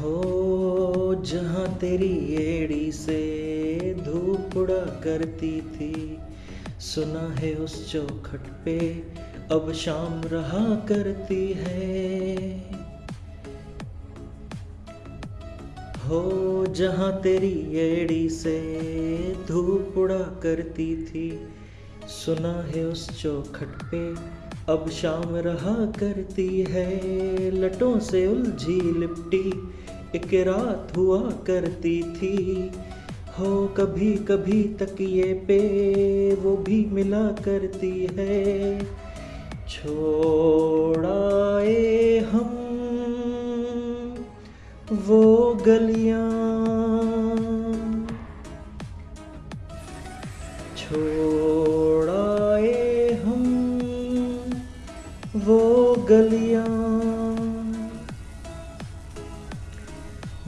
हो जहाँ तेरी एड़ी से धूप उड़ा करती थी। सुना है उस चौखट पे अब शाम रहा करती है। हो जहाँ तेरी एड़ी से धूप उड़ा करती थी। सुना है उस चौखट पे अब शाम रहा करती है, लटों से उलझी लिपटी, एक रात हुआ करती थी। हो कभी कभी तकिए पे वो भी मिला करती है। छोड़ाए हम वो गलियाँ। छोड़ाए गलियाँ,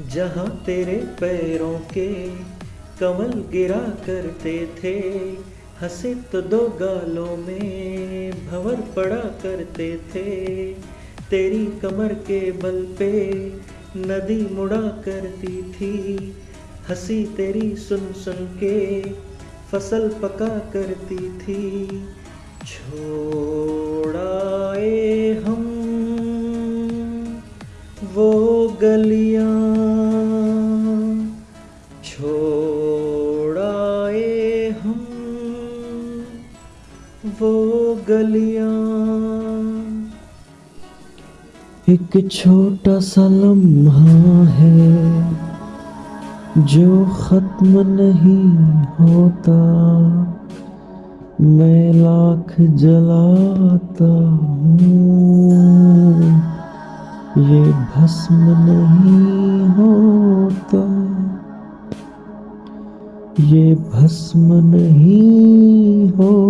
जहाँ तेरे पैरों के कमल गिरा करते थे, हंसे तो दो गालों में भंवर पड़ा करते थे, तेरी कमर के बल पे नदी मुड़ा करती थी, हँसी तेरी सुन सुन के फ़सल पका करती थी छोड़ाए गलियाँ छोड़ाए हम वो गलियाँ। एक छोटा सा लम्हा है जो खत्म नहीं होता, मैं लाख जलाता हूँ। ये भस्म नहीं होता। ये भस्म नहीं हो